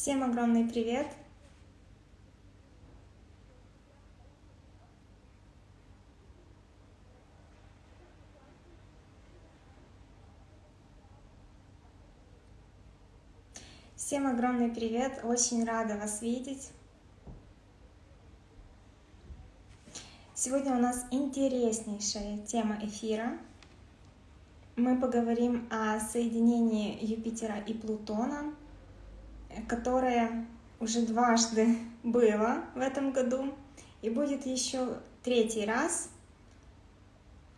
Всем огромный привет! Всем огромный привет! Очень рада вас видеть. Сегодня у нас интереснейшая тема эфира. Мы поговорим о соединении Юпитера и Плутона, которое уже дважды было в этом году и будет еще третий раз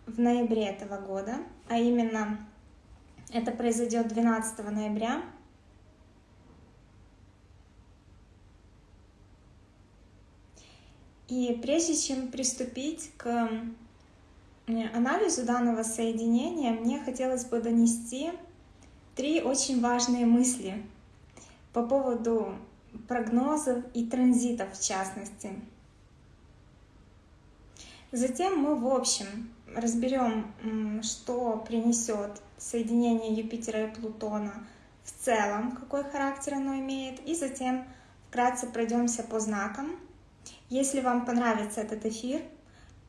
в ноябре этого года, а именно это произойдет 12 ноября. И прежде чем приступить к анализу данного соединения, мне хотелось бы донести три очень важные мысли по поводу прогнозов и транзитов в частности. Затем мы в общем разберем, что принесет соединение Юпитера и Плутона в целом, какой характер оно имеет, и затем вкратце пройдемся по знакам – если вам понравится этот эфир,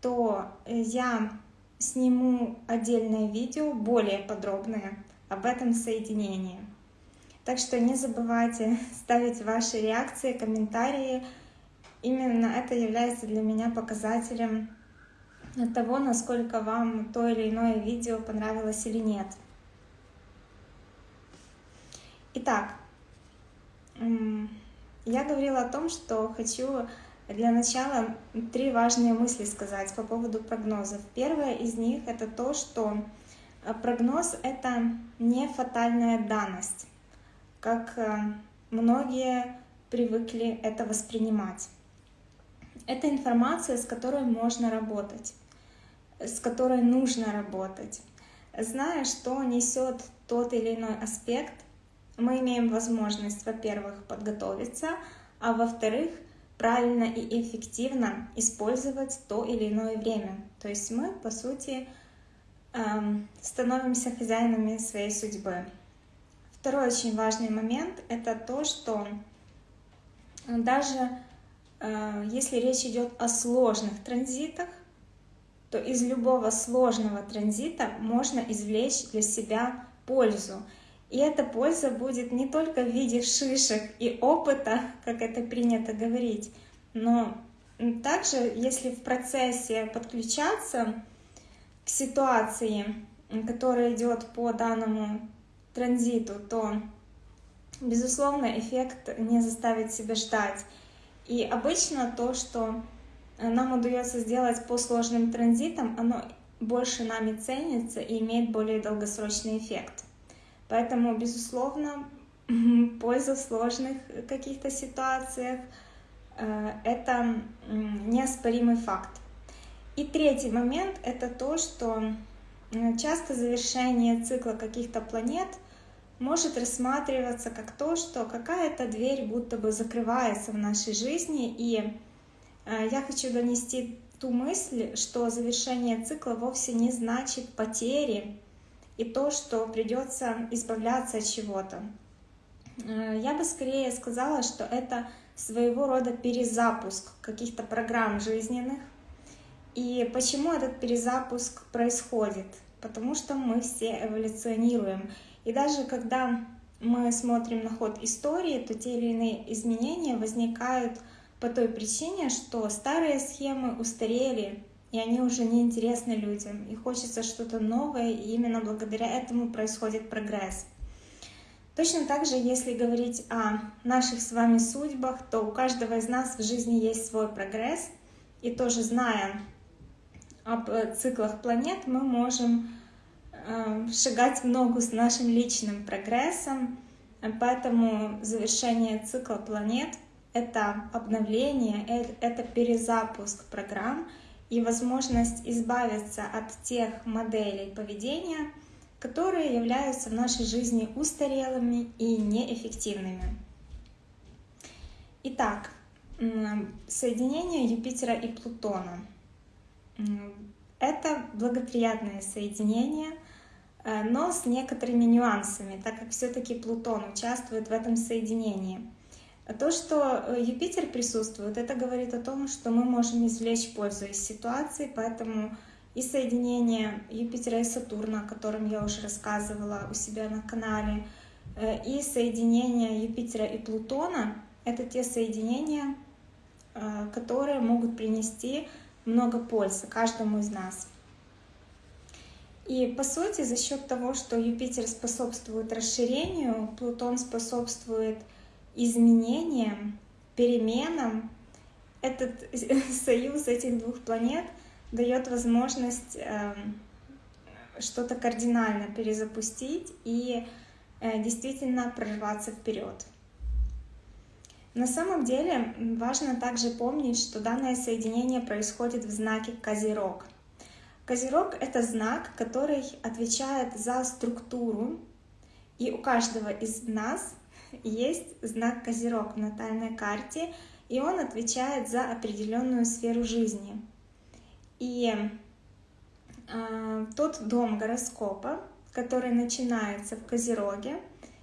то я сниму отдельное видео, более подробное, об этом соединении. Так что не забывайте ставить ваши реакции, комментарии. Именно это является для меня показателем того, насколько вам то или иное видео понравилось или нет. Итак, я говорила о том, что хочу для начала три важные мысли сказать по поводу прогнозов. Первое из них это то, что э, прогноз это не фатальная данность, как э, многие привыкли это воспринимать. Это информация, с которой можно работать, с которой нужно работать. Зная, что несет тот или иной аспект, мы имеем возможность, во-первых, подготовиться, а во-вторых, правильно и эффективно использовать то или иное время. То есть мы, по сути, эм, становимся хозяинами своей судьбы. Второй очень важный момент — это то, что даже э, если речь идет о сложных транзитах, то из любого сложного транзита можно извлечь для себя пользу. И эта польза будет не только в виде шишек и опыта, как это принято говорить, но также, если в процессе подключаться к ситуации, которая идет по данному транзиту, то, безусловно, эффект не заставит себя ждать. И обычно то, что нам удается сделать по сложным транзитам, оно больше нами ценится и имеет более долгосрочный эффект. Поэтому, безусловно, польза в сложных каких-то ситуациях э, — это неоспоримый факт. И третий момент — это то, что часто завершение цикла каких-то планет может рассматриваться как то, что какая-то дверь будто бы закрывается в нашей жизни. И э, я хочу донести ту мысль, что завершение цикла вовсе не значит потери, и то, что придется избавляться от чего-то. Э, я бы скорее сказала, что это своего рода перезапуск каких-то программ жизненных. И почему этот перезапуск происходит? Потому что мы все эволюционируем. И даже когда мы смотрим на ход истории, то те или иные изменения возникают по той причине, что старые схемы устарели, и они уже не интересны людям, и хочется что-то новое, и именно благодаря этому происходит прогресс. Точно так же, если говорить о наших с вами судьбах, то у каждого из нас в жизни есть свой прогресс, и тоже зная об циклах планет, мы можем э, шагать в ногу с нашим личным прогрессом, поэтому завершение цикла планет — это обновление, э, это перезапуск программ — и возможность избавиться от тех моделей поведения, которые являются в нашей жизни устарелыми и неэффективными. Итак, соединение Юпитера и Плутона. Это благоприятное соединение, э, но с некоторыми нюансами, так как все-таки Плутон участвует в этом соединении. То, что э, Юпитер присутствует, это говорит о том, что мы можем извлечь пользу из ситуации, поэтому и соединение Юпитера и Сатурна, о котором я уже рассказывала у себя на канале, э, и соединение Юпитера и Плутона — это те соединения, которые могут принести много пользы каждому из нас. И по сути, за счет того, что Юпитер способствует расширению, Плутон способствует изменениям, переменам, этот союз этих двух планет дает возможность э, что-то кардинально перезапустить и э, действительно прорваться вперед. На самом деле важно также помнить, что данное соединение происходит в знаке Козерог. Козерог — это знак, который отвечает за структуру, и у каждого из нас есть знак Козерог в натальной карте, и он отвечает за определенную сферу жизни. И э, тот дом гороскопа, который начинается в Козероге,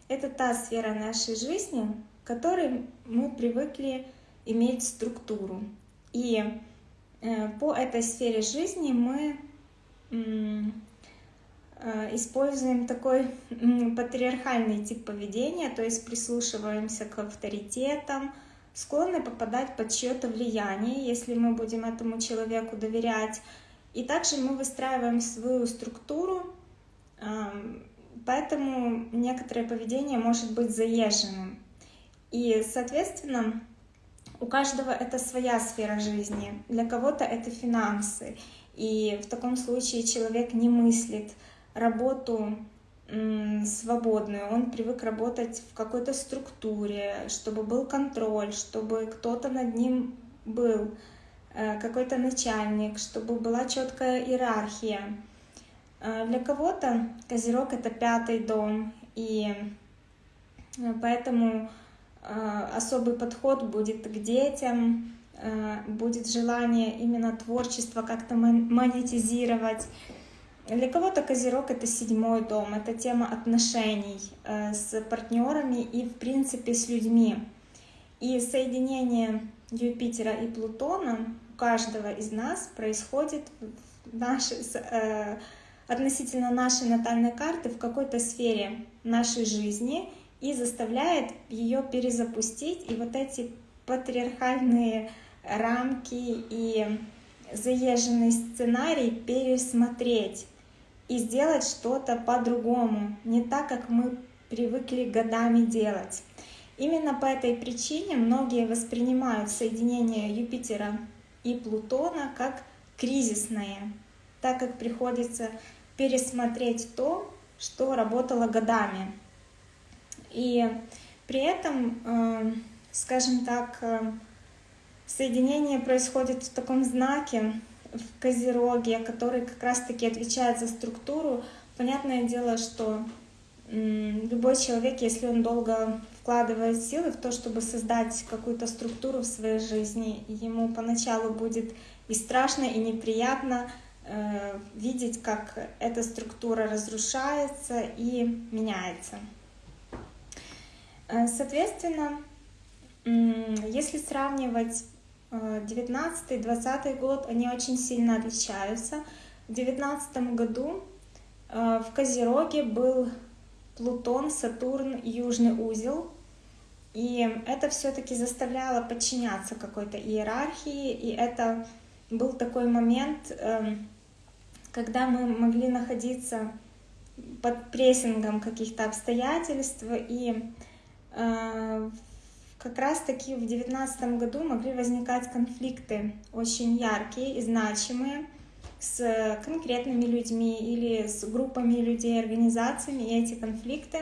это та сфера нашей жизни, которой мы привыкли иметь структуру. И э, по этой сфере жизни мы Э, используем такой патриархальный тип поведения, то есть прислушиваемся к авторитетам, склонны попадать под чье-то влияние, если мы будем этому человеку доверять. И также мы выстраиваем свою структуру, поэтому некоторое поведение может быть заезженным. И, соответственно, у каждого это своя сфера жизни. Для кого-то это финансы. И в таком случае человек не мыслит работу свободную, он привык работать в какой-то структуре, чтобы был контроль, чтобы кто-то над ним был, э, какой-то начальник, чтобы была четкая иерархия. Э, для кого-то Козерог — это пятый дом, и э, поэтому особый подход будет к детям, Э, будет желание именно творчество как-то монетизировать. Для кого-то Козерог — это седьмой дом, это тема отношений э, с партнерами и, в принципе, с людьми. И соединение Юпитера и Плутона у каждого из нас происходит в э, относительно нашей натальной карты в какой-то сфере нашей жизни и заставляет ее перезапустить. И вот эти патриархальные рамки и заезженный сценарий пересмотреть и сделать что-то по-другому, не так, как мы привыкли годами делать. Именно по этой причине многие воспринимают соединение Юпитера и Плутона как кризисное, так как приходится пересмотреть то, что работало годами. И при этом, э, скажем так, э, Соединение происходит в таком знаке, в Козероге, который как раз-таки отвечает за структуру. Понятное дело, что любой человек, если он долго вкладывает силы в то, чтобы создать какую-то структуру в своей жизни, ему поначалу будет и страшно, и неприятно э, видеть, как эта структура разрушается и меняется. Э, соответственно, если сравнивать 19-20 э, год, они очень сильно отличаются. В 19 году э, в Козероге был Плутон, Сатурн, Южный узел. И это все-таки заставляло подчиняться какой-то иерархии. И это был такой момент, эм, когда мы могли находиться под прессингом каких-то обстоятельств. И как раз-таки в девятнадцатом году могли возникать конфликты очень яркие и значимые с конкретными людьми или с группами людей, организациями, и эти конфликты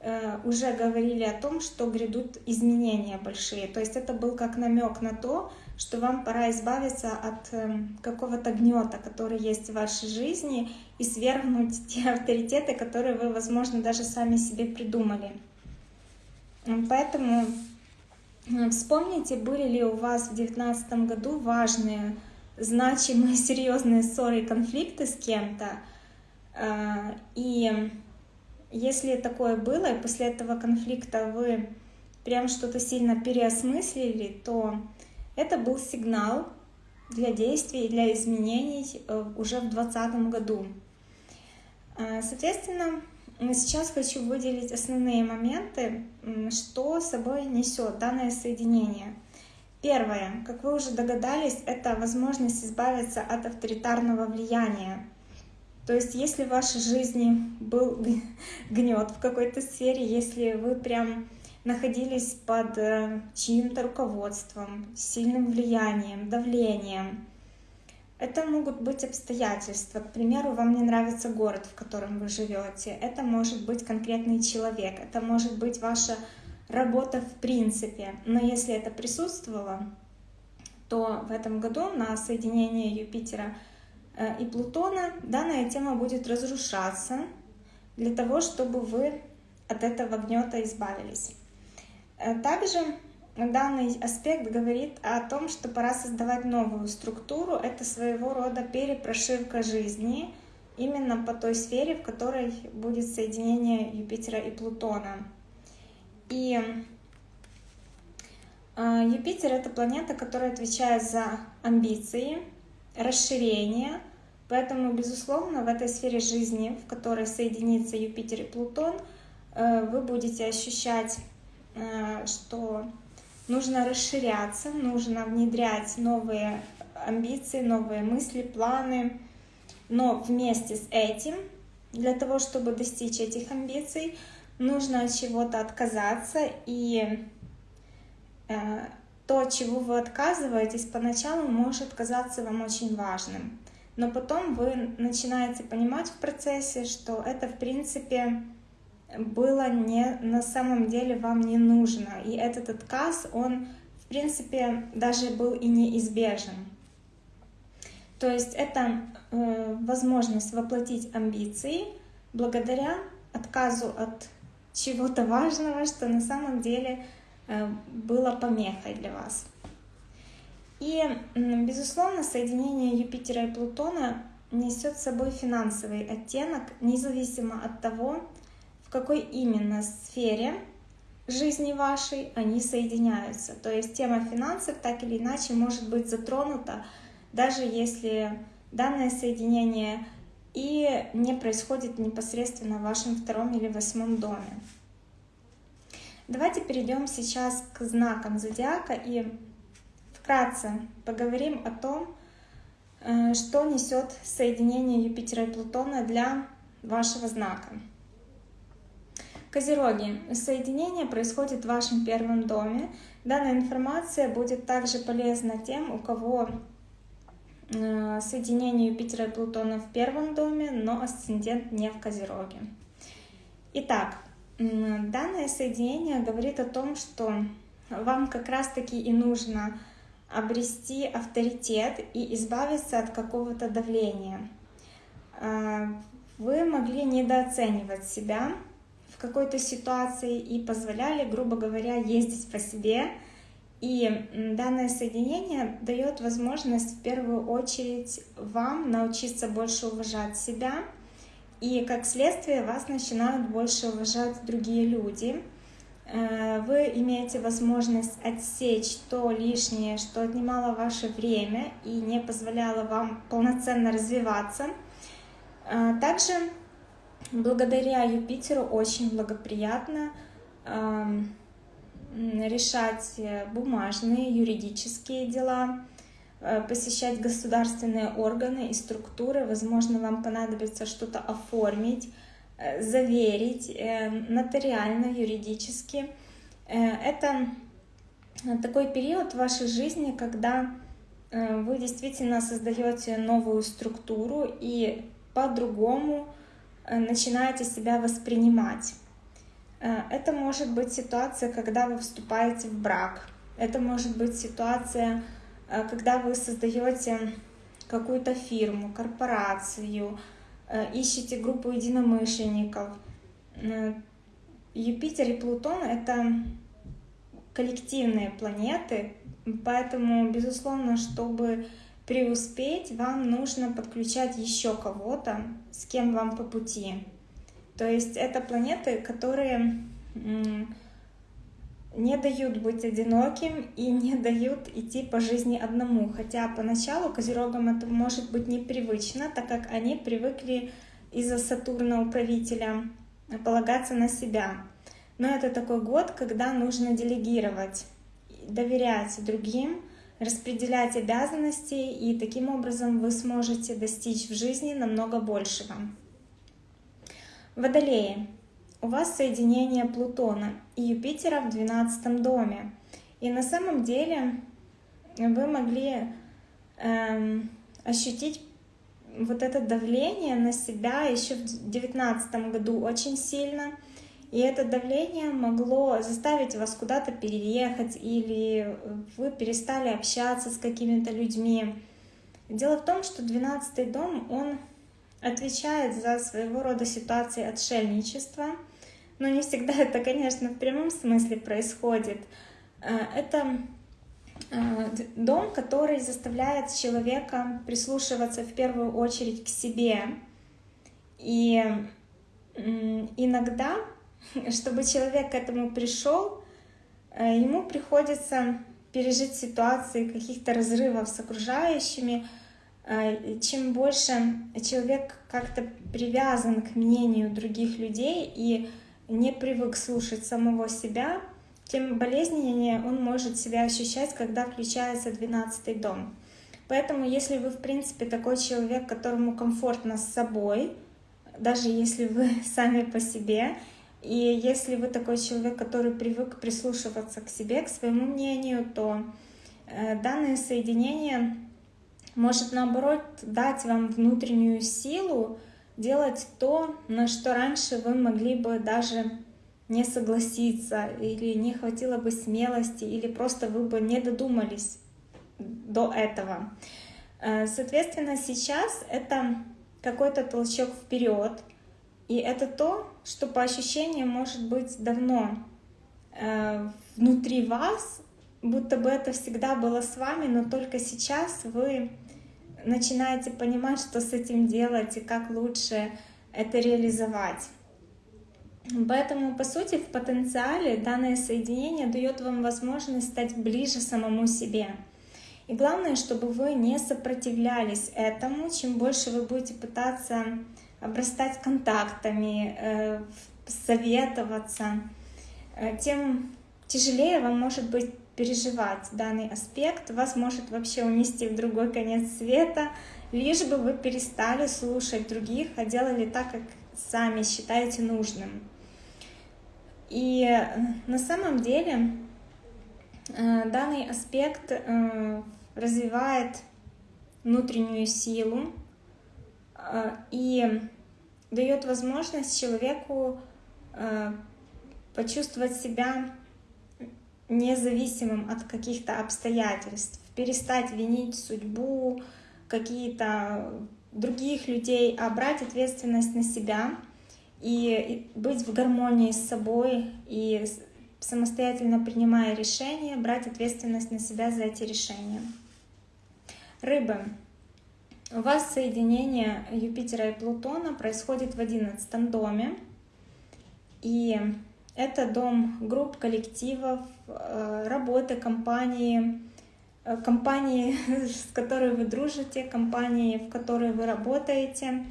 э, уже говорили о том, что грядут изменения большие. То есть это был как намек на то, что вам пора избавиться от э, какого-то гнета, который есть в вашей жизни, и свергнуть те авторитеты, которые вы, возможно, даже сами себе придумали. Поэтому Вспомните, были ли у вас в 2019 году важные, значимые, серьезные ссоры и конфликты с кем-то. А, и если такое было, и после этого конфликта вы прям что-то сильно переосмыслили, то это был сигнал для действий, для изменений э, уже в 2020 году. Э, сейчас хочу выделить основные моменты, что собой несет данное соединение. Первое, как вы уже догадались, это возможность избавиться от авторитарного влияния. То есть, если в вашей жизни был гнет в какой-то сфере, если вы прям находились под э, чьим-то руководством, сильным влиянием, давлением, это могут быть обстоятельства. К примеру, вам не нравится город, в котором вы живете. Это может быть конкретный человек. Это может быть ваша работа в принципе. Но если это присутствовало, то в этом году на соединение Юпитера э, и Плутона данная тема будет разрушаться для того, чтобы вы от этого гнета избавились. Э, также данный аспект говорит о том, что пора создавать новую структуру. Это своего рода перепрошивка жизни именно по той сфере, в которой будет соединение Юпитера и Плутона. И э, Юпитер — это планета, которая отвечает за амбиции, расширение, поэтому, безусловно, в этой сфере жизни, в которой соединится Юпитер и Плутон, э, вы будете ощущать, э, что нужно расширяться, нужно внедрять новые амбиции, новые мысли, планы, но вместе с этим, для того, чтобы достичь этих амбиций, нужно от чего-то отказаться, и э, то, чего вы отказываетесь, поначалу может казаться вам очень важным. Но потом вы начинаете понимать в процессе, что это, в принципе, было не на самом деле вам не нужно. И этот отказ, он, в принципе, даже был и неизбежен. То есть это э, возможность воплотить амбиции благодаря отказу от чего-то важного, что на самом деле э, было помехой для вас. И, безусловно, соединение Юпитера и Плутона несет с собой финансовый оттенок, независимо от того, какой именно сфере жизни вашей они соединяются. То есть тема финансов так или иначе может быть затронута, даже если данное соединение и не происходит непосредственно в вашем втором или восьмом доме. Давайте перейдем сейчас к знакам зодиака и вкратце поговорим о том, э, что несет соединение Юпитера и Плутона для вашего знака. Козероги. Соединение происходит в вашем первом доме. Данная информация будет также полезна тем, у кого Э, соединение Юпитера и Плутона в первом доме, но асцендент не в Козероге. Итак, данное соединение говорит о том, что вам как раз-таки и нужно обрести авторитет и избавиться от какого-то давления. Э, вы могли недооценивать себя какой-то ситуации и позволяли, грубо говоря, ездить по себе, и данное соединение дает возможность в первую очередь вам научиться больше уважать себя, и как следствие вас начинают больше уважать другие люди. Э, вы имеете возможность отсечь то лишнее, что отнимало ваше время и не позволяло вам полноценно развиваться. Э, также благодаря Юпитеру очень благоприятно эм, решать э, бумажные, юридические дела, э, посещать государственные органы и структуры. Возможно, вам понадобится что-то оформить, э, заверить нотариально, юридически. Это такой период в вашей жизни, когда вы действительно создаете новую структуру и по-другому начинаете себя воспринимать. Э, это может быть ситуация, когда вы вступаете в брак. Это может быть ситуация, э, когда вы создаете какую-то фирму, корпорацию, э, ищете группу единомышленников. Юпитер и Плутон — это коллективные планеты, поэтому, безусловно, чтобы преуспеть, вам нужно подключать еще кого-то, с кем вам по пути. То есть это планеты, которые не дают быть одиноким и не дают идти по жизни одному. Хотя поначалу козерогам это может быть непривычно, так как они привыкли из-за Сатурна управителя полагаться на себя. Но это такой год, когда нужно делегировать, доверять другим, распределять обязанности, и таким образом вы сможете достичь в жизни намного большего. Водолеи у вас соединение Плутона и Юпитера в 12 доме. И на самом деле вы могли эм, ощутить вот это давление на себя еще в 2019 году очень сильно. И это давление могло заставить вас куда-то переехать или вы перестали общаться с какими-то людьми. Дело в том, что 12 дом, он отвечает за своего рода ситуации отшельничества – но не всегда это, конечно, в прямом смысле происходит. Э, это э, дом, который заставляет человека прислушиваться в первую очередь к себе. И иногда, чтобы человек к этому пришел, э, ему приходится пережить ситуации каких-то разрывов с окружающими. Чем больше человек как-то привязан к мнению других людей и не привык слушать самого себя, тем болезненнее он может себя ощущать, когда включается 12 дом. Поэтому, если вы, в принципе, такой человек, которому комфортно с собой, даже если вы сами по себе, и если вы такой человек, который привык прислушиваться к себе, к своему мнению, то э, данное соединение может, наоборот, дать вам внутреннюю силу, делать то, на что раньше вы могли бы даже не согласиться, или не хватило бы смелости, или просто вы бы не додумались до этого. Э, соответственно, сейчас это какой-то толчок вперед, и это то, что по ощущениям может быть давно э, внутри вас, будто бы это всегда было с вами, но только сейчас вы начинаете понимать, что с этим делать и как лучше это реализовать. Поэтому, по сути, в потенциале данное соединение дает вам возможность стать ближе самому себе. И главное, чтобы вы не сопротивлялись этому. Чем больше вы будете пытаться обрастать контактами, э, советоваться, э, тем тяжелее вам может быть переживать данный аспект, вас может вообще унести в другой конец света, лишь бы вы перестали слушать других, а делали так, как сами считаете нужным. И э, на самом деле данный аспект развивает внутреннюю силу и дает возможность человеку почувствовать себя независимым от каких-то обстоятельств, перестать винить судьбу, какие-то других людей, а брать ответственность на себя и быть в гармонии с собой и самостоятельно принимая решения, брать ответственность на себя за эти решения. Рыбы. У вас соединение Юпитера и Плутона происходит в одиннадцатом доме. И это дом групп, коллективов, э, работы, компании, э, компании, с которой вы дружите, компании, в которой вы работаете.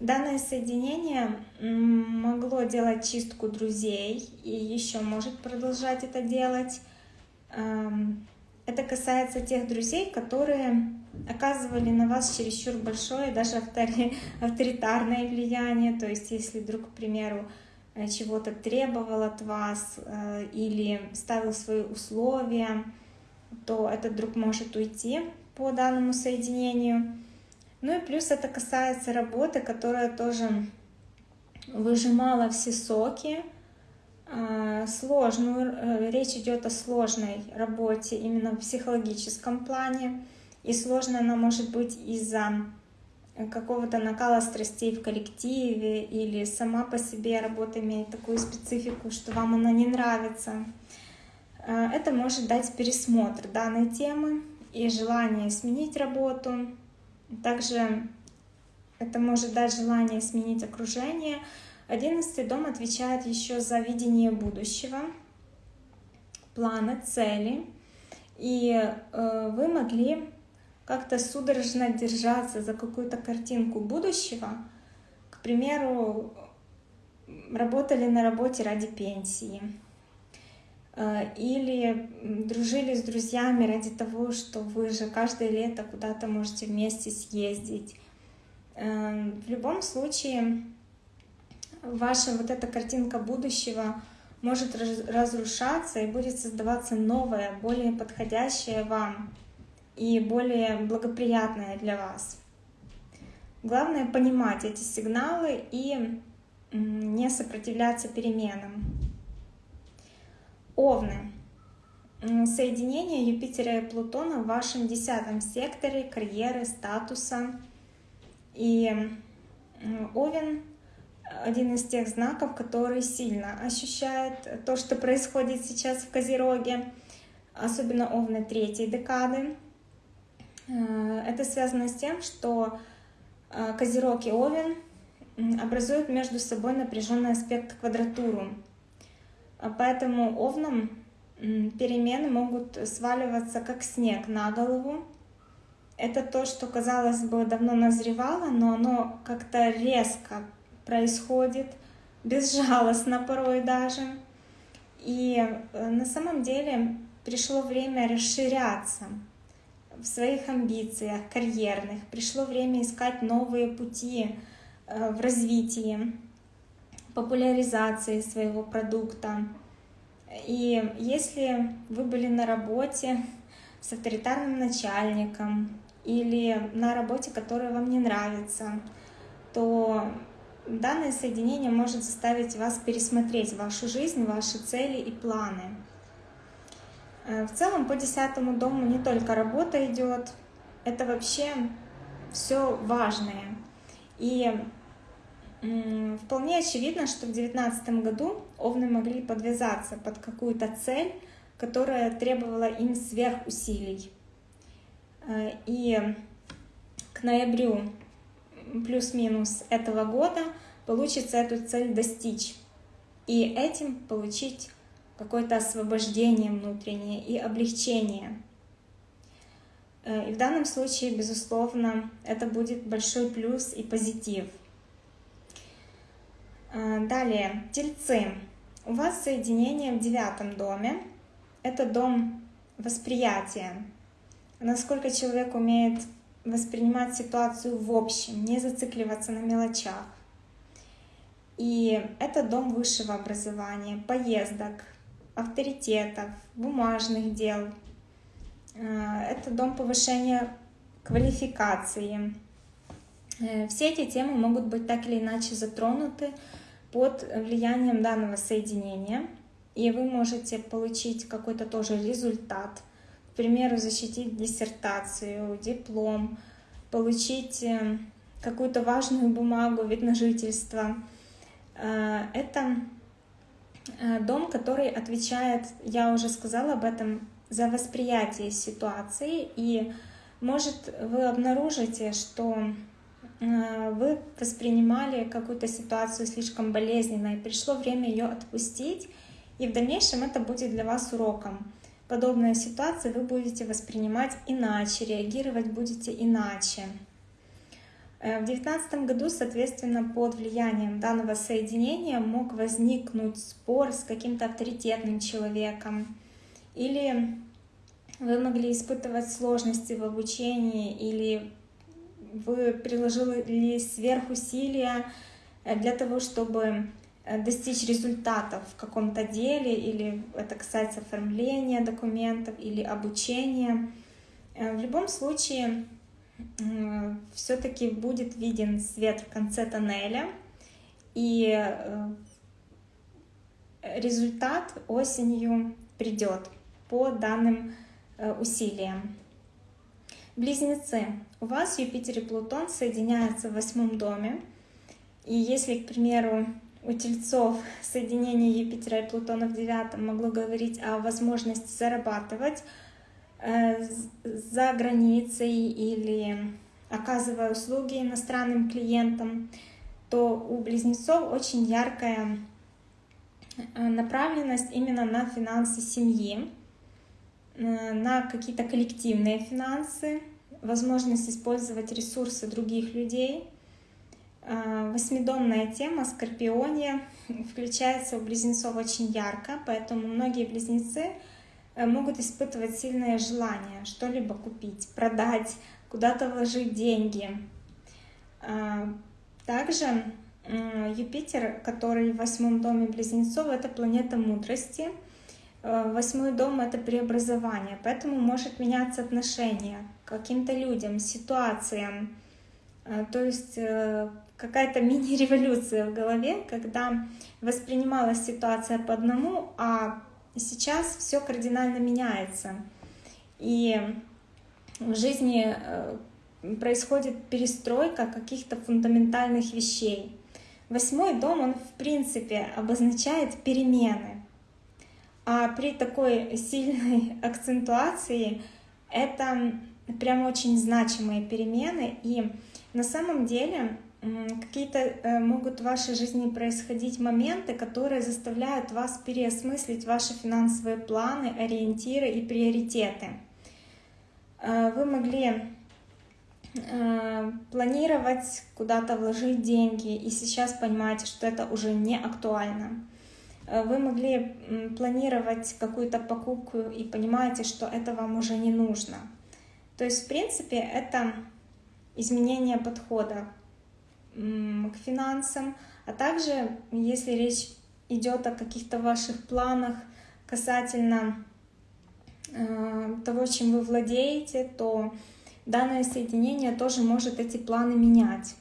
Данное соединение могло делать чистку друзей и еще может продолжать это делать. Эм, это касается тех друзей, которые оказывали на вас чересчур большое, даже авторитарное влияние. То есть, если вдруг, к примеру, Э, чего-то требовал от вас э, или ставил свои условия, то этот друг может уйти по данному соединению. Ну и плюс это касается работы, которая тоже выжимала все соки, э, сложную, речь идет о сложной работе именно в психологическом плане, и сложно она может быть из-за какого-то накала страстей в коллективе или сама по себе работа имеет такую специфику, что вам она не нравится. Э, это может дать пересмотр данной темы и желание сменить работу. Также это может дать желание сменить окружение. Одиннадцатый дом отвечает еще за видение будущего. планы, цели, и вы могли как-то судорожно держаться за какую-то картинку будущего, к примеру, работали на работе ради пенсии, э, или дружили с друзьями ради того, что вы же каждое лето куда-то можете вместе съездить. Э, в любом случае, ваша вот эта картинка будущего может разрушаться и будет создаваться новое, более подходящее вам и более благоприятное для вас. Главное понимать эти сигналы и не сопротивляться переменам. Овны. Соединение Юпитера и Плутона в вашем десятом секторе карьеры, статуса. И Овен один из тех знаков, который сильно ощущает то, что происходит сейчас в Козероге, особенно Овны третьей декады. Э, это связано с тем, что э, Козерог и Овен образуют между собой напряженный аспект квадратуру. А поэтому овнам перемены могут сваливаться как снег на голову. Это то, что, казалось бы, давно назревало, но оно как-то резко происходит, безжалостно порой даже. И э, на самом деле пришло время расширяться в своих амбициях карьерных, пришло время искать новые пути, Э, в развитии, популяризации своего продукта. И если вы были на работе с авторитарным начальником или на работе, которая вам не нравится, то данное соединение может заставить вас пересмотреть вашу жизнь, ваши цели и планы. Э, в целом по десятому дому не только работа идет, это вообще все важное. И вполне очевидно, что в 2019 году овны могли подвязаться под какую-то цель, которая требовала им сверхусилий. Э, и к ноябрю плюс-минус этого года получится эту цель достичь. И этим получить какое-то освобождение внутреннее и облегчение. Э, и в данном случае, безусловно, это будет большой плюс и позитив. Э, далее, тельцы. У вас соединение в девятом доме. Это дом восприятия. Насколько человек умеет воспринимать ситуацию в общем, не зацикливаться на мелочах. И это дом высшего образования, поездок, авторитетов, бумажных дел. Э, это дом повышения квалификации. Э, все эти темы могут быть так или иначе затронуты под влиянием данного соединения. И вы можете получить какой-то тоже результат. К примеру, защитить диссертацию, диплом, получить э, какую-то важную бумагу, вид на жительство. Это дом, который отвечает, я уже сказала об этом, за восприятие ситуации, и может вы обнаружите, что э, вы воспринимали какую-то ситуацию слишком болезненной, пришло время ее отпустить, и в дальнейшем это будет для вас уроком. Подобные ситуации вы будете воспринимать иначе, реагировать будете иначе. Э, в 2019 году, соответственно, под влиянием данного соединения мог возникнуть спор с каким-то авторитетным человеком, или вы могли испытывать сложности в обучении, или вы приложили сверхусилия э, для того, чтобы э, достичь результатов в каком-то деле, или это касается оформления документов или обучения. В любом случае, все-таки будет виден свет в конце тоннеля, и результат осенью придет по данным э, усилиям. Близнецы. У вас Юпитер и Плутон соединяются в восьмом доме. И если, к примеру, у тельцов соединение Юпитера и Плутона в девятом могло говорить о возможности зарабатывать э, за границей или оказывая услуги иностранным клиентам, то у близнецов очень яркая направленность именно на финансы семьи, на какие-то коллективные финансы, возможность использовать ресурсы других людей. Восьмидомная тема Скорпионе включается у близнецов очень ярко, поэтому многие близнецы могут испытывать сильное желание что-либо купить, продать, куда-то вложить деньги. Также Юпитер, который в восьмом доме близнецов, это планета мудрости. Э, восьмой дом — это преобразование, поэтому может меняться отношение к каким-то людям, ситуациям. Э, то есть э, какая-то мини-революция в голове, когда воспринималась ситуация по одному, а сейчас все кардинально меняется. И в жизни происходит перестройка каких-то фундаментальных вещей. Восьмой дом, он в принципе обозначает перемены. А при такой сильной акцентуации это прям очень значимые перемены. И на самом деле какие-то э, могут в вашей жизни происходить моменты, которые заставляют вас переосмыслить ваши финансовые планы, ориентиры и приоритеты. Э, вы могли Э, планировать куда-то вложить деньги, и сейчас понимаете, что это уже не актуально. Вы могли планировать какую-то покупку и понимаете, что это вам уже не нужно. То есть, в принципе, это изменение подхода к финансам, а также, если речь идет о каких-то ваших планах касательно э, того, чем вы владеете, то данное соединение тоже может эти планы менять.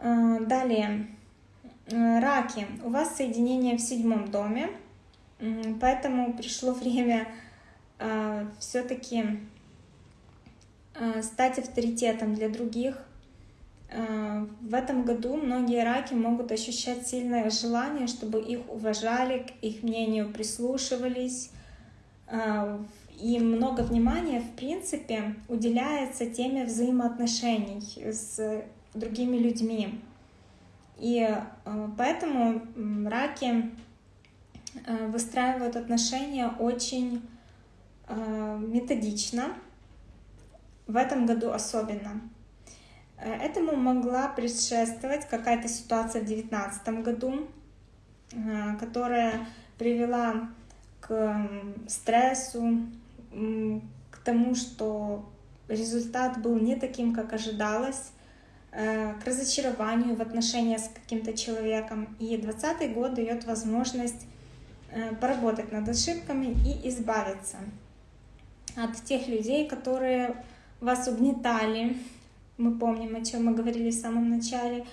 Э, далее, э, раки. У вас соединение в седьмом доме, поэтому пришло время все-таки стать авторитетом для других. В этом году многие раки могут ощущать сильное желание, чтобы их уважали, к их мнению прислушивались, и много внимания, в принципе, уделяется теме взаимоотношений с другими людьми. И э, поэтому раки э, выстраивают отношения очень э, методично, в этом году особенно. Этому могла предшествовать какая-то ситуация в 2019 году, которая привела к стрессу, к тому, что результат был не таким, как ожидалось, э, к разочарованию в отношениях с каким-то человеком. И 2020 год дает возможность э, поработать над ошибками и избавиться от тех людей, которые вас угнетали. Мы помним, о чем мы говорили в самом начале.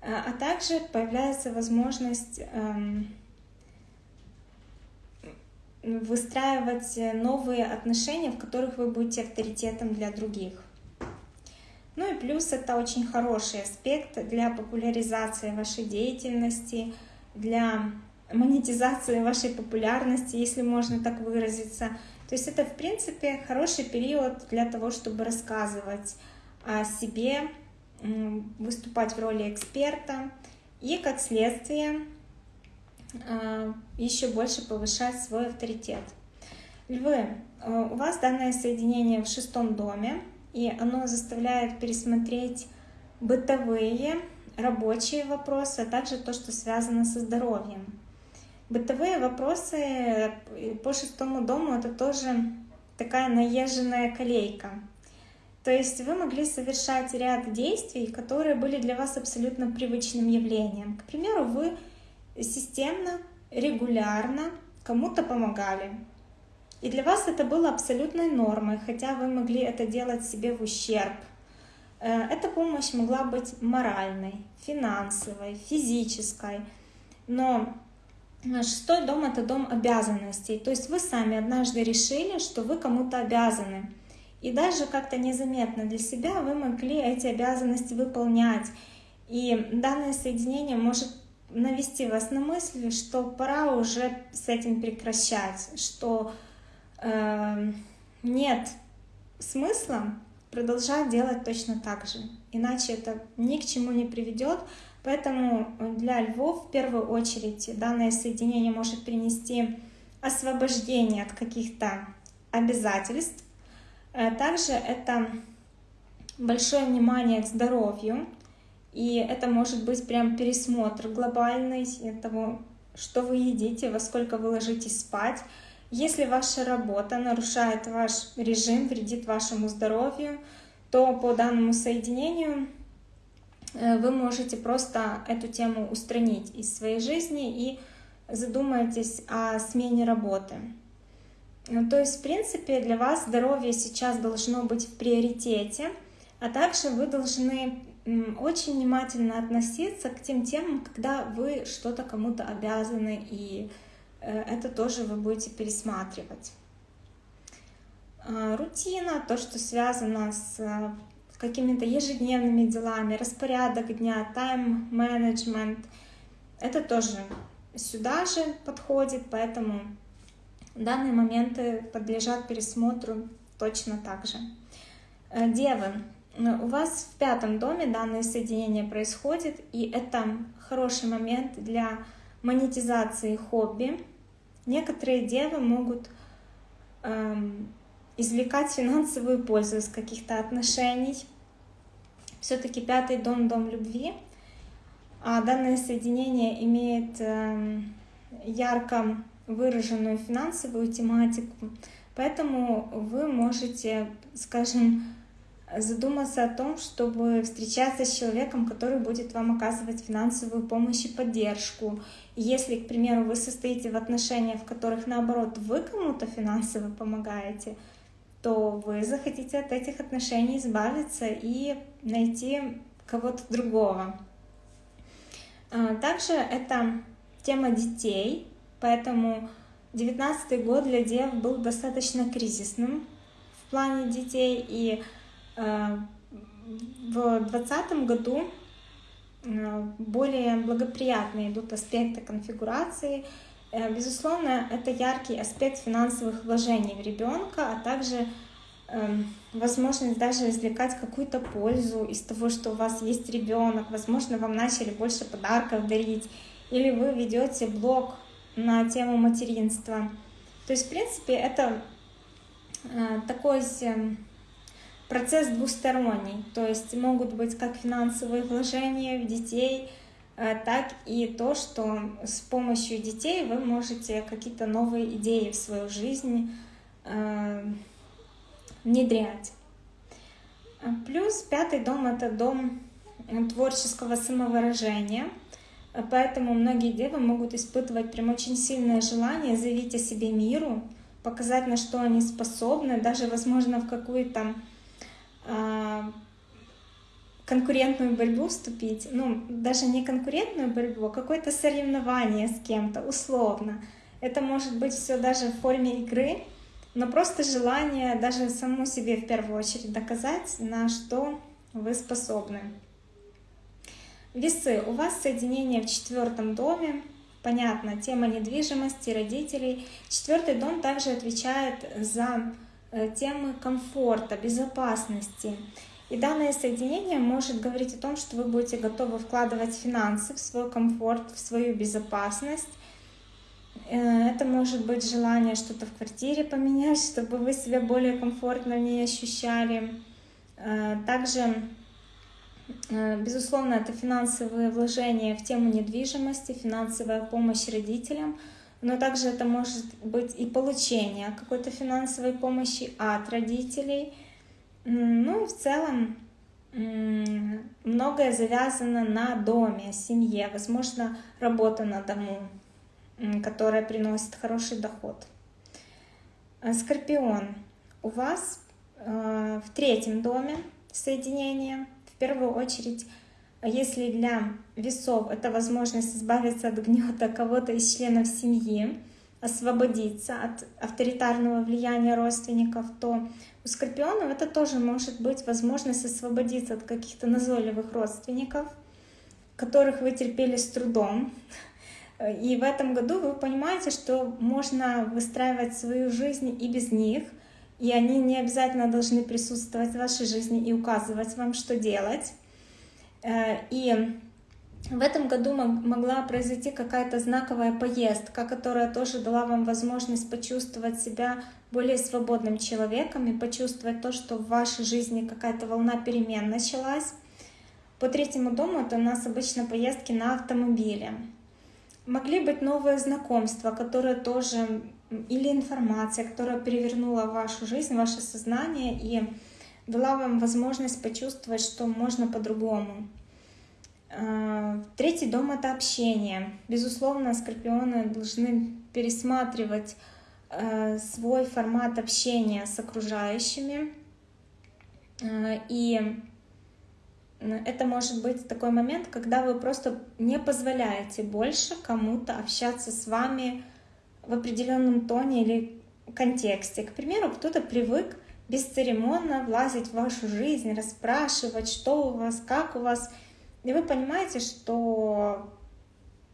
Э, а также появляется возможность эм, выстраивать новые отношения, в которых вы будете авторитетом для других. Ну и плюс это очень хороший аспект для популяризации вашей деятельности, для монетизации вашей популярности, если можно так выразиться. То есть это, в принципе, хороший период для того, чтобы рассказывать себе, выступать в роли эксперта и, как следствие, Э, еще больше повышать свой авторитет. Львы, э, у вас данное соединение в шестом доме, и оно заставляет пересмотреть бытовые, рабочие вопросы, а также то, что связано со здоровьем. Бытовые вопросы по шестому дому это тоже такая наезженная колейка. То есть вы могли совершать ряд действий, которые были для вас абсолютно привычным явлением. К примеру, вы системно, регулярно кому-то помогали. И для вас это было абсолютной нормой, хотя вы могли это делать себе в ущерб. Э, эта помощь могла быть моральной, финансовой, физической. Но шестой дом — это дом обязанностей. То есть вы сами однажды решили, что вы кому-то обязаны. И даже как-то незаметно для себя вы могли эти обязанности выполнять. И данное соединение может навести вас на мысль, что пора уже с этим прекращать, что э, нет смысла продолжать делать точно так же, иначе это ни к чему не приведет, Поэтому для львов в первую очередь данное соединение может принести освобождение от каких-то обязательств. Э, также это большое внимание к здоровью, и это может быть прям пересмотр глобальный того, что вы едите, во сколько вы ложитесь спать. Если ваша работа нарушает ваш режим, вредит вашему здоровью, то по данному соединению э, вы можете просто эту тему устранить из своей жизни и задумаетесь о смене работы. Ну, то есть, в принципе, для вас здоровье сейчас должно быть в приоритете, а также вы должны очень внимательно относиться к тем темам, когда вы что-то кому-то обязаны, и э, это тоже вы будете пересматривать. А, рутина, то, что связано с какими-то ежедневными делами, распорядок дня, тайм-менеджмент, это тоже сюда же подходит, поэтому данные моменты подлежат пересмотру точно так же. Э, девы, у вас в пятом доме данное соединение происходит, и это хороший момент для монетизации хобби. Некоторые девы могут эм, извлекать финансовую пользу из каких-то отношений. Все-таки пятый дом — дом любви, а данное соединение имеет эм, ярко выраженную финансовую тематику, поэтому вы можете, скажем, задуматься о том, чтобы встречаться с человеком, который будет вам оказывать финансовую помощь и поддержку. Если, к примеру, вы состоите в отношениях, в которых, наоборот, вы кому-то финансово помогаете, то вы захотите от этих отношений избавиться и найти кого-то другого. А, также это тема детей, поэтому 19 год для дев был достаточно кризисным в плане детей, и а, в 2020 году а, более благоприятные идут аспекты конфигурации. Э, безусловно, это яркий аспект финансовых вложений в ребенка, а также возможность даже извлекать какую-то пользу из того, что у вас есть ребенок. Возможно, вам начали больше подарков дарить, или вы ведете блог на тему материнства. То есть, в принципе, это э, такой эм, процесс двусторонний. То есть могут быть как финансовые вложения в детей, э, так и то, что с помощью детей вы можете какие-то новые идеи в свою жизнь э, внедрять. Плюс пятый дом — это дом творческого самовыражения, поэтому многие девы могут испытывать прям очень сильное желание заявить о себе миру, показать, на что они способны, даже, возможно, в какую-то а, конкурентную борьбу вступить, ну, даже не конкурентную борьбу, а какое-то соревнование с кем-то, условно. Это может быть все даже в форме игры, но просто желание даже саму себе в первую очередь доказать, на что вы способны. Весы. У вас соединение в четвертом доме. Понятно, тема недвижимости, родителей. Четвертый дом также отвечает за Э, темы комфорта, безопасности. И данное соединение может говорить о том, что вы будете готовы вкладывать финансы в свой комфорт, в свою безопасность. Э, это может быть желание что-то в квартире поменять, чтобы вы себя более комфортно в ней ощущали. Э, также, безусловно, это финансовые вложения в тему недвижимости, финансовая помощь родителям – но также это может быть и получение какой-то финансовой помощи от родителей. Ну и в целом многое завязано на доме, семье, возможно, работа на дому, которая приносит хороший доход. А, Скорпион, у вас э, в третьем доме соединение, в первую очередь а если для весов это возможность избавиться от гнета кого-то из членов семьи, освободиться от авторитарного влияния родственников, то у скорпионов это тоже может быть возможность освободиться от каких-то назойливых родственников, которых вы терпели с трудом. И в этом году вы понимаете, что можно выстраивать свою жизнь и без них, и они не обязательно должны присутствовать в вашей жизни и указывать вам, что делать. Э, и в этом году могла произойти какая-то знаковая поездка, которая тоже дала вам возможность почувствовать себя более свободным человеком и почувствовать то, что в вашей жизни какая-то волна перемен началась. По третьему дому это у нас обычно поездки на автомобиле. Могли быть новые знакомства, которые тоже, или информация, которая перевернула вашу жизнь, ваше сознание и дала вам возможность почувствовать, что можно по-другому. А, третий дом — это общение. Безусловно, скорпионы должны пересматривать а, свой формат общения с окружающими. А, и это может быть такой момент, когда вы просто не позволяете больше кому-то общаться с вами в определенном тоне или контексте. К примеру, кто-то привык бесцеремонно влазить в вашу жизнь, расспрашивать, что у вас, как у вас — и вы понимаете, что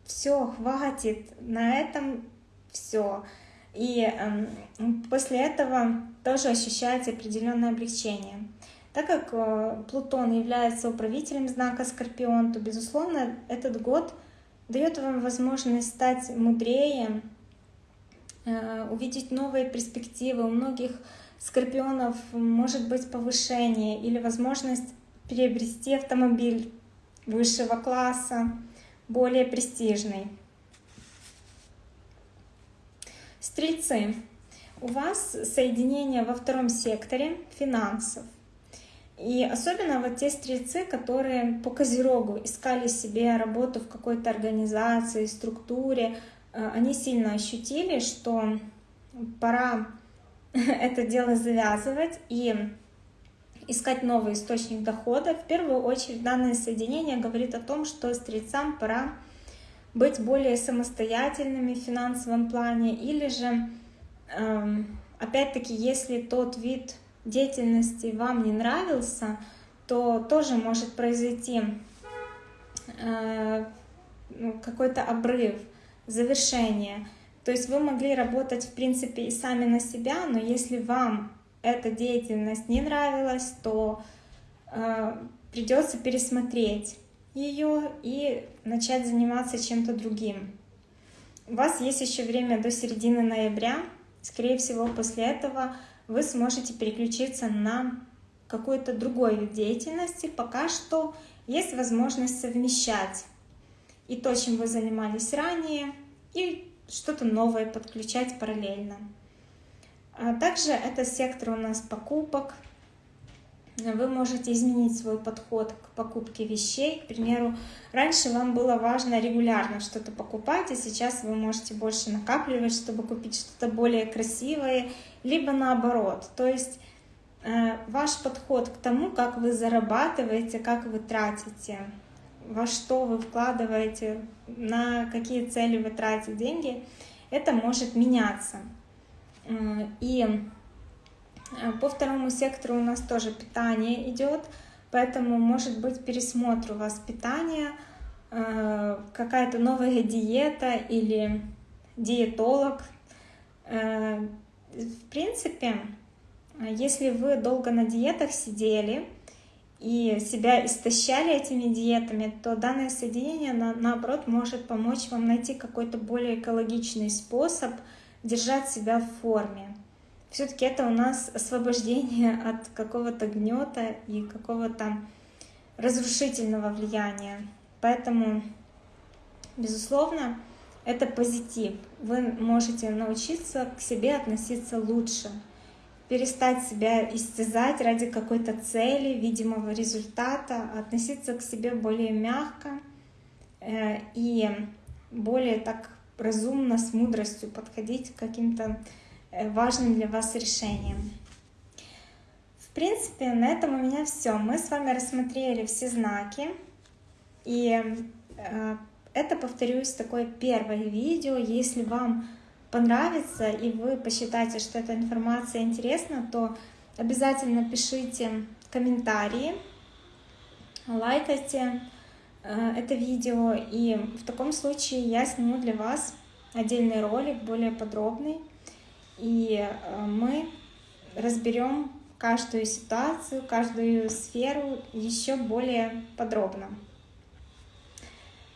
все, хватит, на этом все. И э, после этого тоже ощущаете определенное облегчение. Так как э, Плутон является управителем знака Скорпион, то, безусловно, этот год дает вам возможность стать мудрее, э, увидеть новые перспективы. У многих скорпионов может быть повышение или возможность приобрести автомобиль высшего класса, более престижный. Стрельцы, у вас соединение во втором секторе финансов. И особенно вот те стрельцы, которые по Козерогу искали себе работу в какой-то организации, структуре, э, они сильно ощутили, что пора это дело завязывать и искать новый источник дохода. В первую очередь данное соединение говорит о том, что стрельцам пора быть более самостоятельными в финансовом плане, или же, эм, опять-таки, если тот вид деятельности вам не нравился, то тоже может произойти э, ну, какой-то обрыв, завершение. То есть вы могли работать, в принципе, и сами на себя, но если вам эта деятельность не нравилась, то э, придется пересмотреть ее и начать заниматься чем-то другим. У вас есть еще время до середины ноября. Скорее всего, после этого вы сможете переключиться на какой-то другой вид деятельности. Пока что есть возможность совмещать и то, чем вы занимались ранее, и что-то новое подключать параллельно. А также это сектор у нас покупок. Вы можете изменить свой подход к покупке вещей. К примеру, раньше вам было важно регулярно что-то покупать, а сейчас вы можете больше накапливать, чтобы купить что-то более красивое, либо наоборот. То есть э, ваш подход к тому, как вы зарабатываете, как вы тратите, во что вы вкладываете, на какие цели вы тратите деньги, это может меняться. И э, по второму сектору у нас тоже питание идет, поэтому может быть пересмотр у вас питания, э, какая-то новая диета или диетолог. Э, в принципе, если вы долго на диетах сидели и себя истощали этими диетами, то данное соединение, наоборот, может помочь вам найти какой-то более экологичный способ – держать себя в форме. Все-таки это у нас освобождение от какого-то гнета и какого-то разрушительного влияния. Поэтому, безусловно, это позитив. Вы можете научиться к себе относиться лучше, перестать себя истязать ради какой-то цели, видимого результата, относиться к себе более мягко э, и более так разумно, с мудростью подходить к каким-то важным для вас решениям. В принципе, на этом у меня все. Мы с вами рассмотрели все знаки. И э, это, повторюсь, такое первое видео. Если вам понравится и вы посчитаете, что эта информация интересна, то обязательно пишите комментарии, лайкайте, Э, это видео, и в таком случае я сниму для вас отдельный ролик, более подробный, и э, мы разберем каждую ситуацию, каждую сферу еще более подробно.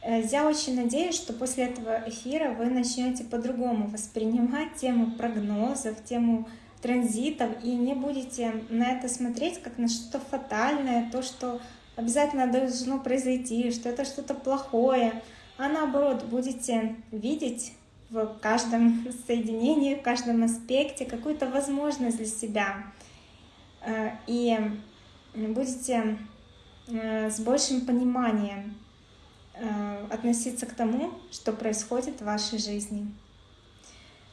Э, я очень надеюсь, что после этого эфира вы начнете по-другому воспринимать тему прогнозов, тему транзитов и не будете на это смотреть как на что-то фатальное, то, что обязательно должно произойти, что это что-то плохое, а наоборот будете видеть в каждом соединении, в каждом аспекте какую-то возможность для себя. Э, и будете э, с большим пониманием э, относиться к тому, что происходит в вашей жизни.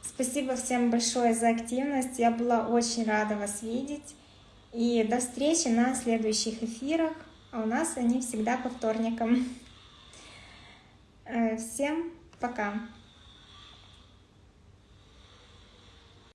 Спасибо всем большое за активность. Я была очень рада вас видеть. И до встречи на следующих эфирах. А у нас они всегда по вторникам. Всем пока!